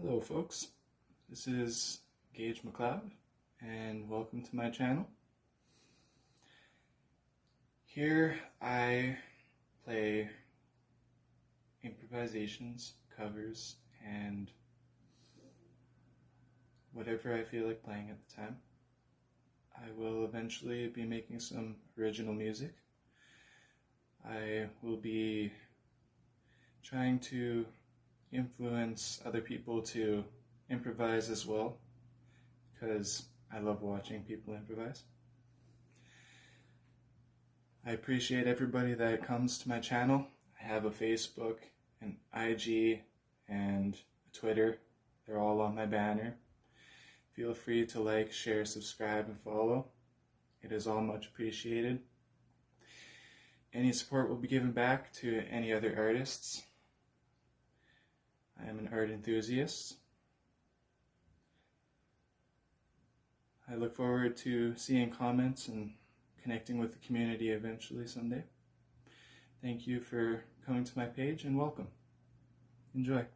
Hello folks, this is Gage McLeod and welcome to my channel. Here I play improvisations, covers, and whatever I feel like playing at the time. I will eventually be making some original music. I will be trying to influence other people to improvise as well because I love watching people improvise. I appreciate everybody that comes to my channel. I have a Facebook, an IG, and a Twitter. They're all on my banner. Feel free to like, share, subscribe, and follow. It is all much appreciated. Any support will be given back to any other artists. I am an art enthusiast. I look forward to seeing comments and connecting with the community eventually someday. Thank you for coming to my page and welcome. Enjoy.